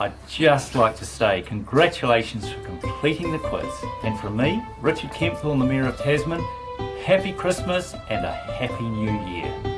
I'd just like to say congratulations for completing the quiz. And from me, Richard Kempthorne, the Mayor of Tasman, happy Christmas and a happy new year.